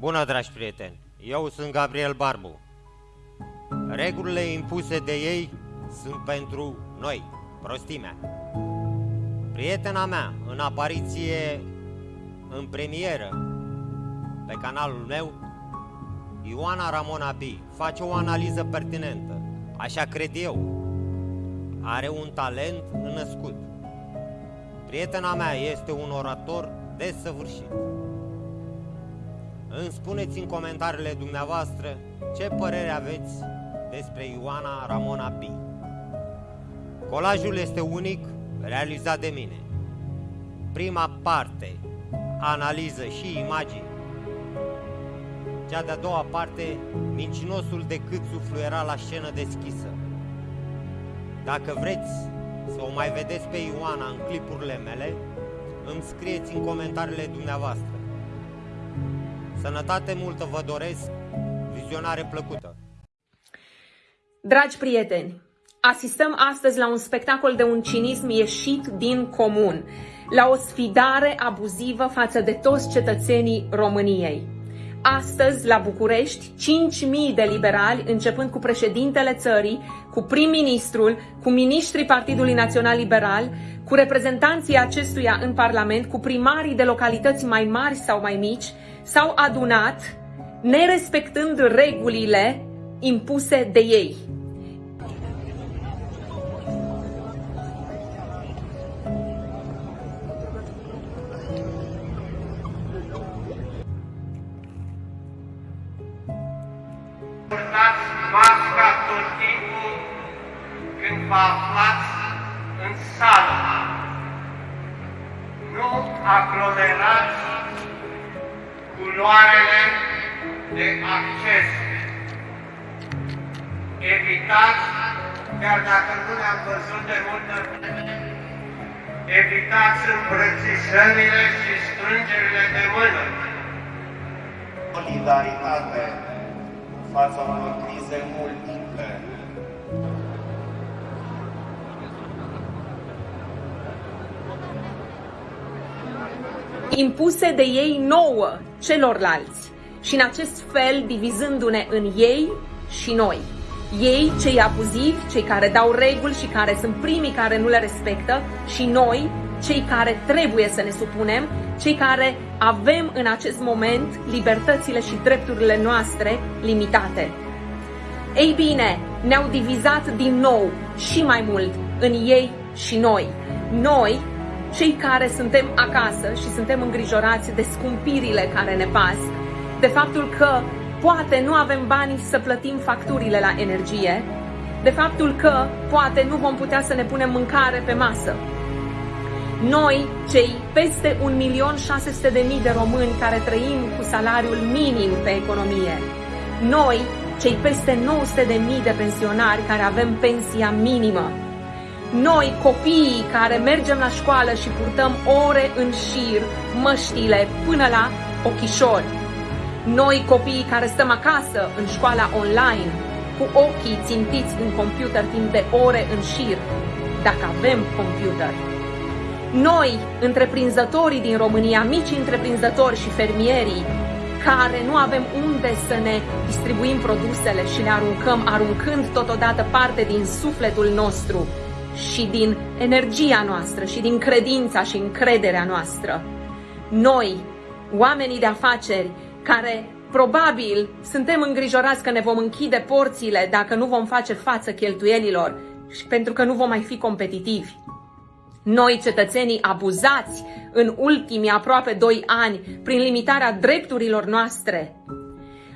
Bună, dragi prieteni! Eu sunt Gabriel Barbu. Regulile impuse de ei sunt pentru noi, prostimea. Prietena mea, în apariție în premieră pe canalul meu, Ioana Ramona B, face o analiză pertinentă. Așa cred eu. Are un talent născut. Prietena mea este un orator desăvârșit. Îmi spuneți în comentariile dumneavoastră ce părere aveți despre Ioana Ramona B. Colajul este unic, realizat de mine. Prima parte, analiză și imagini. Cea de-a doua parte, mincinosul de cât suflu era la scenă deschisă. Dacă vreți să o mai vedeți pe Ioana în clipurile mele, îmi scrieți în comentariile dumneavoastră. Sănătate multă vă doresc, vizionare plăcută! Dragi prieteni, asistăm astăzi la un spectacol de un cinism ieșit din comun, la o sfidare abuzivă față de toți cetățenii României. Astăzi, la București, 5.000 de liberali, începând cu președintele țării, cu prim-ministrul, cu ministrii Partidului Național Liberal, cu reprezentanții acestuia în Parlament, cu primarii de localități mai mari sau mai mici, s-au adunat nerespectând regulile impuse de ei. Vă aflați în sală. Nu aglomerați culoarele de acces. Evitați, chiar dacă nu ne-am văzut de multă vreme, evitați îmbrățișările și strângerile de mână. solidaritate în fața unor crize multiple. Impuse de ei nouă celorlalți și în acest fel divizându-ne în ei și noi. Ei, cei abuzivi, cei care dau reguli și care sunt primii care nu le respectă și noi, cei care trebuie să ne supunem, cei care avem în acest moment libertățile și drepturile noastre limitate. Ei bine, ne-au divizat din nou și mai mult în ei și noi. Noi, cei care suntem acasă și suntem îngrijorați de scumpirile care ne pasc, de faptul că poate nu avem bani să plătim facturile la energie, de faptul că poate nu vom putea să ne punem mâncare pe masă. Noi, cei peste 1.600.000 de români care trăim cu salariul minim pe economie, noi, cei peste 900.000 de pensionari care avem pensia minimă, noi, copiii care mergem la școală și purtăm ore în șir măștile până la ochișori. Noi, copiii care stăm acasă în școala online, cu ochii țintiți în computer timp de ore în șir, dacă avem computer. Noi, întreprinzătorii din România, mici întreprinzători și fermierii, care nu avem unde să ne distribuim produsele și le aruncăm, aruncând totodată parte din sufletul nostru și din energia noastră și din credința și încrederea noastră. Noi, oamenii de afaceri, care probabil suntem îngrijorați că ne vom închide porțile dacă nu vom face față cheltuielilor și pentru că nu vom mai fi competitivi. Noi, cetățenii abuzați în ultimii aproape doi ani prin limitarea drepturilor noastre,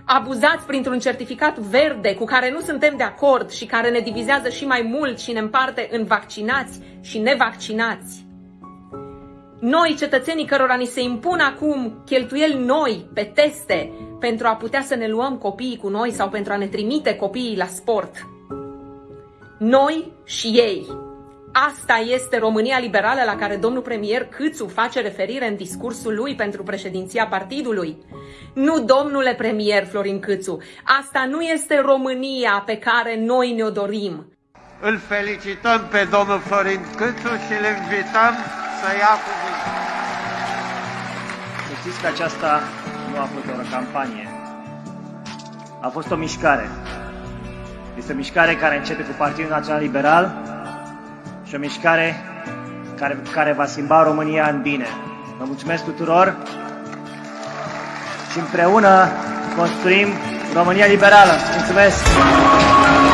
abuzați printr-un certificat verde cu care nu suntem de acord și care ne divizează și mai mult și ne împarte în vaccinați și nevaccinați. Noi, cetățenii cărora ni se impun acum cheltuieli noi pe teste pentru a putea să ne luăm copiii cu noi sau pentru a ne trimite copiii la sport. Noi și ei. Asta este România liberală la care domnul premier Câțu face referire în discursul lui pentru președinția partidului. Nu, domnule premier Florin Câțu, asta nu este România pe care noi ne-o dorim. Îl felicităm pe domnul Florin Câțu și îl invităm să ia cuvântul. Să știți că aceasta nu a fost doar o campanie. A fost o mișcare. Este o mișcare care începe cu Partidul Național Liberal și o mișcare care, care va schimba România în bine. Vă mulțumesc tuturor și împreună construim România liberală. Mulțumesc!